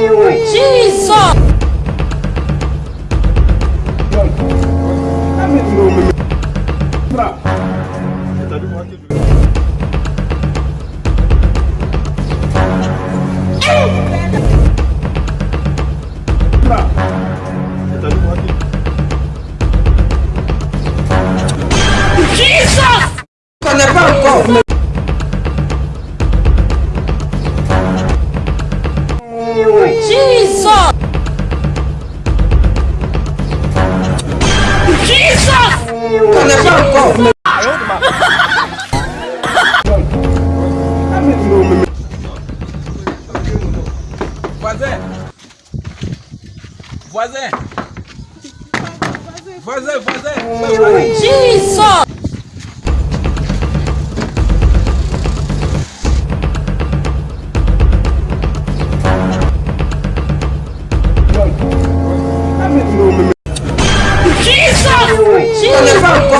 Jesus! Jesus! Jesus! Jesus! Voisin Voisin Voisin, voisin Jesus! 新入。